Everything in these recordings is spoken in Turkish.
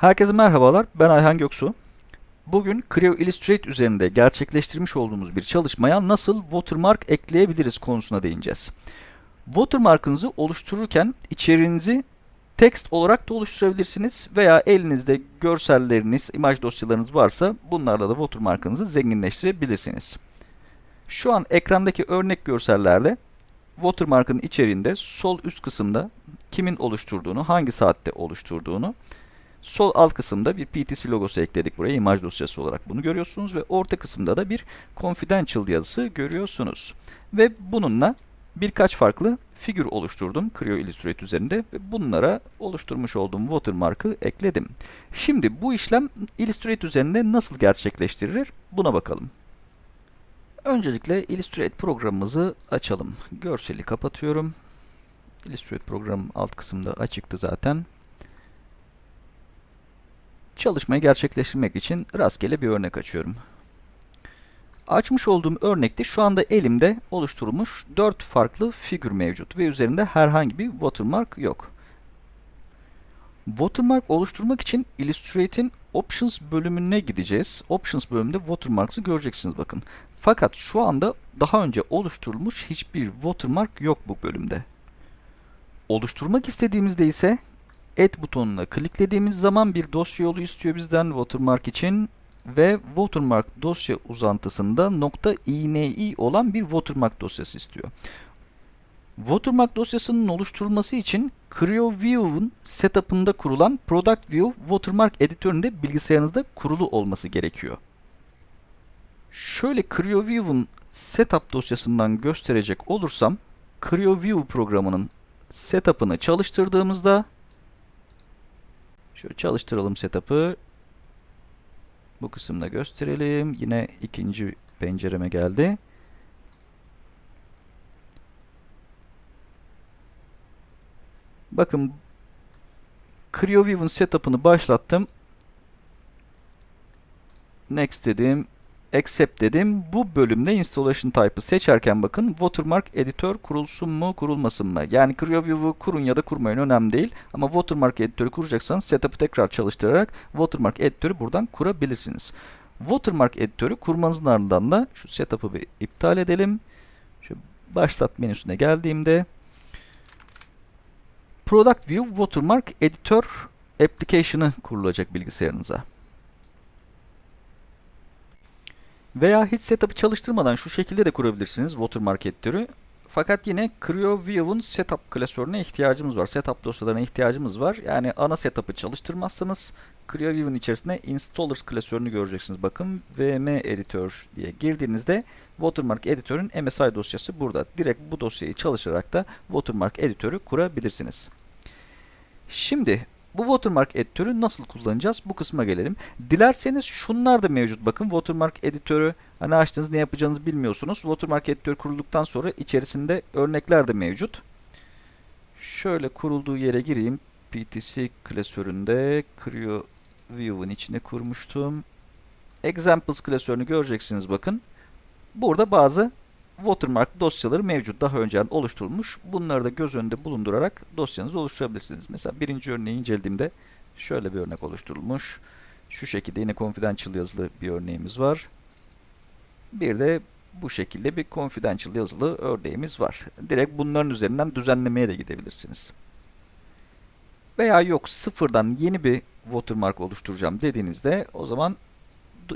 Herkese merhabalar, ben Ayhan Göksu. Bugün Creo Illustrate üzerinde gerçekleştirmiş olduğumuz bir çalışmaya nasıl watermark ekleyebiliriz konusuna değineceğiz. Watermark'ınızı oluştururken içeriğinizi text olarak da oluşturabilirsiniz veya elinizde görselleriniz, imaj dosyalarınız varsa bunlarla da watermark'ınızı zenginleştirebilirsiniz. Şu an ekrandaki örnek görsellerde watermark'ın içeriğinde sol üst kısımda kimin oluşturduğunu, hangi saatte oluşturduğunu, sol alt kısımda bir PTC logosu ekledik buraya imaj dosyası olarak bunu görüyorsunuz ve orta kısımda da bir confidential yazısı görüyorsunuz. Ve bununla birkaç farklı figür oluşturdum Creo Illustrate üzerinde ve bunlara oluşturmuş olduğum watermark'ı ekledim. Şimdi bu işlem Illustrate üzerinde nasıl gerçekleştirilir buna bakalım. Öncelikle Illustrate programımızı açalım. Görseli kapatıyorum. Illustrate programım alt kısımda açıktı zaten. Çalışmayı gerçekleştirmek için rastgele bir örnek açıyorum. Açmış olduğum örnekte şu anda elimde oluşturulmuş 4 farklı figür mevcut ve üzerinde herhangi bir watermark yok. Watermark oluşturmak için Illustrate'in Options bölümüne gideceğiz. Options bölümünde watermarks'ı göreceksiniz bakın. Fakat şu anda daha önce oluşturulmuş hiçbir watermark yok bu bölümde. Oluşturmak istediğimizde ise Add butonuna kliklediğimiz zaman bir dosya yolu istiyor bizden watermark için ve watermark dosya uzantısında .ini olan bir watermark dosyası istiyor. Watermark dosyasının oluşturulması için CreoView'un setup'ında kurulan Product View Watermark editöründe bilgisayarınızda kurulu olması gerekiyor. Şöyle CreoView'un setup dosyasından gösterecek olursam CreoView programının setup'ını çalıştırdığımızda Şöyle çalıştıralım setup'ı. Bu kısımda gösterelim. Yine ikinci pencereme geldi. Bakın CreoView'un setup'ını başlattım. Next dedim accept dedim. Bu bölümde installation type'ı seçerken bakın watermark editör kurulsun mu kurulmasın mı? Yani CreoView'u kurun ya da kurmayın önemli değil. Ama watermark editörü kuracaksanız setup'ı tekrar çalıştırarak watermark editörü buradan kurabilirsiniz. Watermark editörü kurmanızın ardından da şu setup'ı bir iptal edelim. Şu başlat menüsüne geldiğimde Product View Watermark Editor Application'ı kurulacak bilgisayarınıza. Veya hiç setup'ı çalıştırmadan şu şekilde de kurabilirsiniz watermark editörü. Fakat yine CreoView'un setup klasörüne ihtiyacımız var. Setup dosyalarına ihtiyacımız var. Yani ana setup'ı çalıştırmazsanız CreoView'un içerisinde installers klasörünü göreceksiniz. Bakın VM editör diye girdiğinizde watermark editörün MSI dosyası burada. Direkt bu dosyayı çalışarak da watermark editörü kurabilirsiniz. Şimdi bu watermark editörü nasıl kullanacağız? Bu kısma gelelim. Dilerseniz şunlar da mevcut. Bakın watermark editörü hani açtınız ne yapacağınızı bilmiyorsunuz. Watermark editörü kurulduktan sonra içerisinde örnekler de mevcut. Şöyle kurulduğu yere gireyim. PTC klasöründe Creo View'un içine kurmuştum. Examples klasörünü göreceksiniz bakın. Burada bazı watermark dosyaları mevcut. Daha önceden oluşturulmuş. Bunları da göz önünde bulundurarak dosyanızı oluşturabilirsiniz. Mesela birinci örneği incelediğimde şöyle bir örnek oluşturulmuş. Şu şekilde yine confidential yazılı bir örneğimiz var. Bir de bu şekilde bir confidential yazılı örneğimiz var. Direkt bunların üzerinden düzenlemeye de gidebilirsiniz. Veya yok sıfırdan yeni bir watermark oluşturacağım dediğinizde o zaman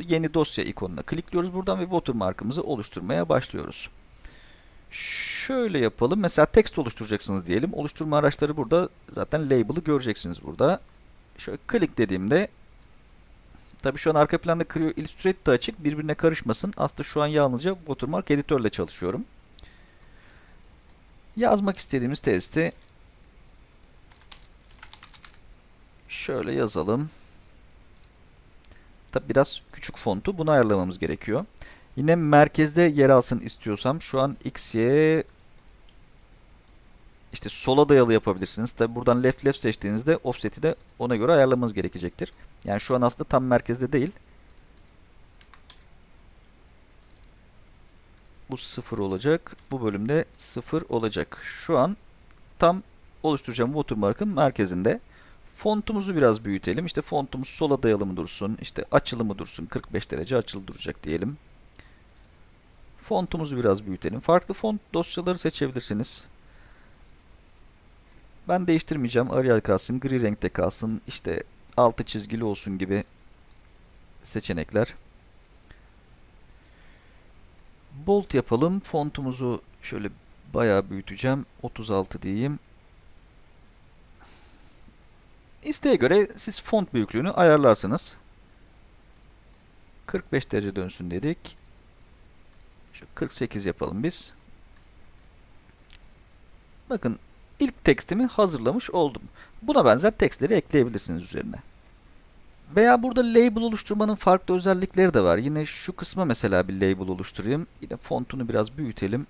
yeni dosya ikonuna klikliyoruz buradan ve watermark'ımızı oluşturmaya başlıyoruz. Şöyle yapalım. Mesela text oluşturacaksınız diyelim. Oluşturma araçları burada. Zaten label'ı göreceksiniz burada. Şöyle klik dediğimde Tabi şu an arka planda Creo Illustrate de açık. Birbirine karışmasın. Aslında şu an yalnızca Watermark editörle çalışıyorum. Yazmak istediğimiz testi şöyle yazalım. Tabi biraz küçük fontu. Bunu ayarlamamız gerekiyor. Yine merkezde yer alsın istiyorsam şu an X, Y işte sola dayalı yapabilirsiniz. Tabi buradan left left seçtiğinizde offset'i de ona göre ayarlamanız gerekecektir. Yani şu an aslında tam merkezde değil. Bu sıfır olacak. Bu bölümde sıfır olacak. Şu an tam oluşturacağım watermark'ın merkezinde. Fontumuzu biraz büyütelim. İşte fontumuz sola dayalı dursun, işte açılı mı dursun, 45 derece açılı duracak diyelim. Fontumuzu biraz büyütelim. Farklı font dosyaları seçebilirsiniz. Ben değiştirmeyeceğim. Arial kalsın, gri renkte kalsın, işte altı çizgili olsun gibi seçenekler. Bold yapalım. Fontumuzu şöyle bayağı büyüteceğim. 36 diyeyim. İsteğe göre siz font büyüklüğünü ayarlarsınız. 45 derece dönsün dedik. Şu 48 yapalım biz. Bakın ilk tekstimi hazırlamış oldum. Buna benzer tekstleri ekleyebilirsiniz üzerine. Veya burada label oluşturmanın farklı özellikleri de var. Yine şu kısma mesela bir label oluşturayım. Yine fontunu biraz büyütelim.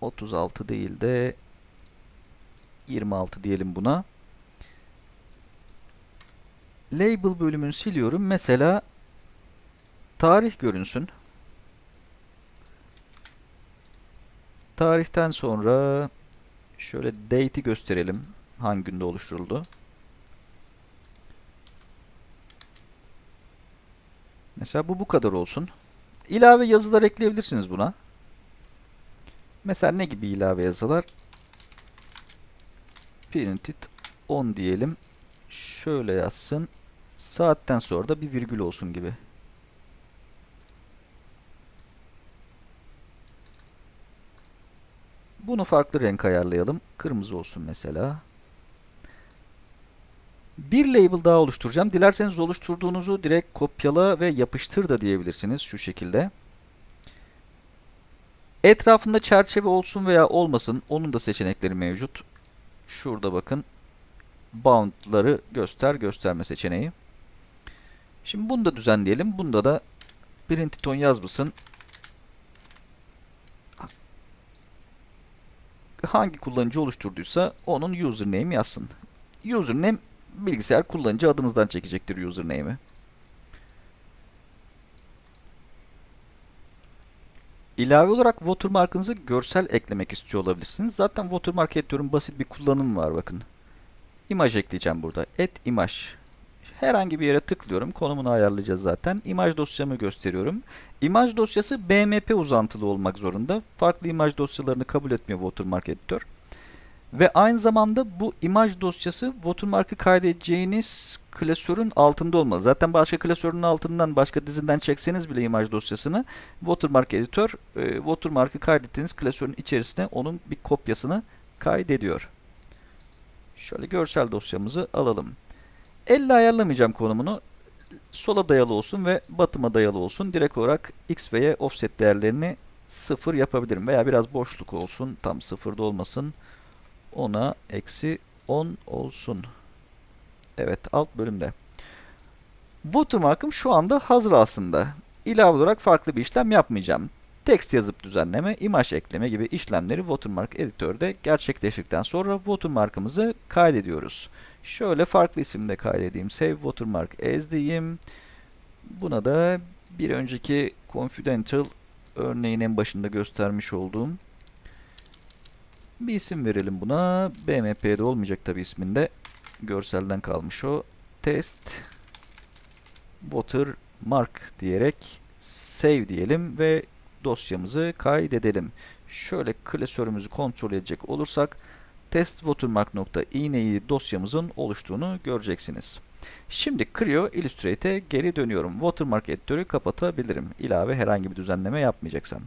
36 değil de 26 diyelim buna. Label bölümünü siliyorum. Mesela tarih görünsün. Tarihten sonra şöyle date'i gösterelim. Hangi günde oluşturuldu. Mesela bu bu kadar olsun. İlave yazılar ekleyebilirsiniz buna. Mesela ne gibi ilave yazılar? Printed 10 diyelim. Şöyle yazsın. Saatten sonra da bir virgül olsun gibi. Bunu farklı renk ayarlayalım. Kırmızı olsun mesela. Bir label daha oluşturacağım. Dilerseniz oluşturduğunuzu direkt kopyala ve yapıştır da diyebilirsiniz şu şekilde. Etrafında çerçeve olsun veya olmasın. Onun da seçenekleri mevcut. Şurada bakın. Bound'ları göster gösterme seçeneği. Şimdi bunu da düzenleyelim. Bunda da printed on yazmasın. Hangi kullanıcı oluşturduysa onun username yazsın. Username bilgisayar kullanıcı adınızdan çekecektir username'i. İlave olarak watermark'ınızı görsel eklemek istiyor olabilirsiniz. Zaten watermark editörün basit bir kullanımı var bakın. İmaj ekleyeceğim burada. Et imaj. Herhangi bir yere tıklıyorum. Konumunu ayarlayacağız zaten. İmaj dosyamı gösteriyorum. İmaj dosyası BMP uzantılı olmak zorunda. Farklı imaj dosyalarını kabul etmiyor watermark editör. Ve aynı zamanda bu imaj dosyası watermark'ı kaydedeceğiniz klasörün altında olmalı. Zaten başka klasörün altından başka dizinden çekseniz bile imaj dosyasını watermark editör e, watermark'ı kaydettiğiniz klasörün içerisine onun bir kopyasını kaydediyor. Şöyle görsel dosyamızı alalım. Elle ayarlamayacağım konumunu. Sola dayalı olsun ve batıma dayalı olsun. Direkt olarak x ve y offset değerlerini sıfır yapabilirim. Veya biraz boşluk olsun. Tam sıfırda olmasın. 10'a eksi 10 olsun. Evet alt bölümde. Watermark'ım şu anda hazır aslında. İlave olarak farklı bir işlem yapmayacağım. Text yazıp düzenleme, imaj ekleme gibi işlemleri Watermark editörde gerçekleştirdikten sonra watermark'ımızı kaydediyoruz. Şöyle farklı isimde kaydedeyim. Save watermark as diyeyim. Buna da bir önceki confidential örneğin en başında göstermiş olduğum bir isim verelim buna. BMP'de olmayacak tabi isminde. Görselden kalmış o. Test watermark diyerek save diyelim ve dosyamızı kaydedelim. Şöyle klasörümüzü kontrol edecek olursak test watermark.ine'yi dosyamızın oluştuğunu göreceksiniz. Şimdi Creo Illustrate'e geri dönüyorum. Watermark editörü kapatabilirim. İlave herhangi bir düzenleme yapmayacaksam.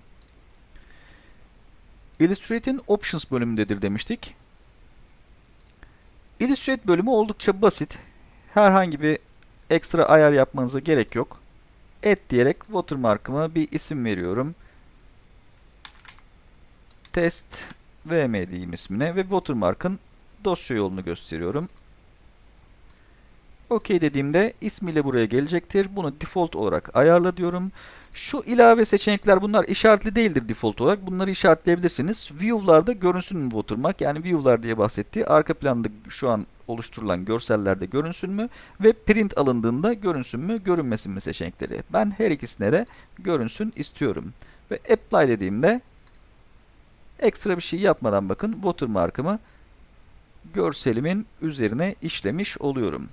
Illustrate'in Options bölümündedir demiştik. Illustrate bölümü oldukça basit. Herhangi bir ekstra ayar yapmanıza gerek yok. Et diyerek watermark'ıma bir isim veriyorum. Test VM diyeyim ismine ve watermark'ın dosya yolunu gösteriyorum. OK dediğimde ismiyle buraya gelecektir. Bunu default olarak ayarla diyorum. Şu ilave seçenekler bunlar işaretli değildir default olarak. Bunları işaretleyebilirsiniz. View'larda görünsün mü watermark? Yani view'lar diye bahsettiği arka planda şu an oluşturulan görsellerde görünsün mü? Ve print alındığında görünsün mü, görünmesin mi seçenekleri. Ben her ikisine de görünsün istiyorum. Ve apply dediğimde ekstra bir şey yapmadan bakın watermark'ımı görselimin üzerine işlemiş oluyorum.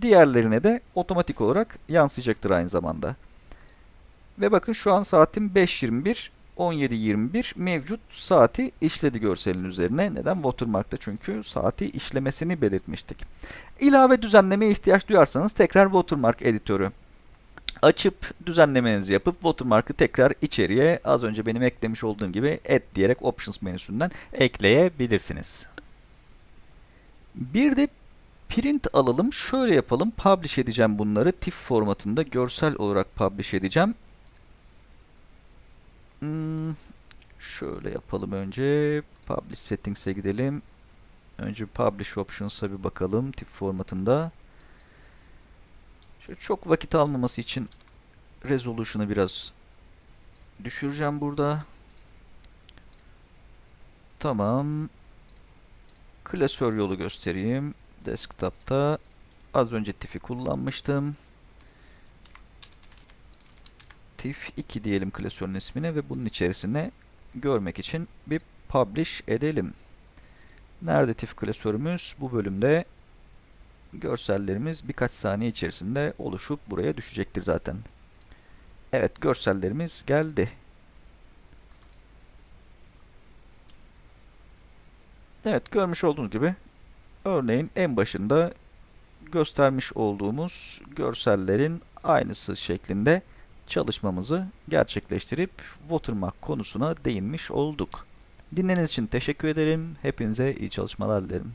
Diğerlerine de otomatik olarak yansıyacaktır aynı zamanda. Ve bakın şu an saatim 5.21, 17.21 mevcut saati işledi görselin üzerine. Neden? Watermark'ta çünkü saati işlemesini belirtmiştik. İlave düzenlemeye ihtiyaç duyarsanız tekrar Watermark editörü açıp düzenlemenizi yapıp watermark'ı tekrar içeriye az önce benim eklemiş olduğum gibi add diyerek options menüsünden ekleyebilirsiniz. Bir de print alalım. Şöyle yapalım. Publish edeceğim bunları. TIFF formatında görsel olarak publish edeceğim. Hmm, şöyle yapalım önce. Publish settings'e gidelim. Önce Publish Options'a bir bakalım. TIFF formatında. Şöyle çok vakit almaması için resolution'ı biraz düşüreceğim burada. Tamam. Klasör yolu göstereyim. Desktop'ta az önce TIFF'i kullanmıştım. TIFF 2 diyelim klasörün ismine ve bunun içerisine görmek için bir publish edelim. Nerede TIFF klasörümüz? Bu bölümde görsellerimiz birkaç saniye içerisinde oluşup buraya düşecektir zaten. Evet görsellerimiz geldi. Evet görmüş olduğunuz gibi örneğin en başında göstermiş olduğumuz görsellerin aynısı şeklinde çalışmamızı gerçekleştirip watermark konusuna değinmiş olduk. Dinlediğiniz için teşekkür ederim. Hepinize iyi çalışmalar dilerim.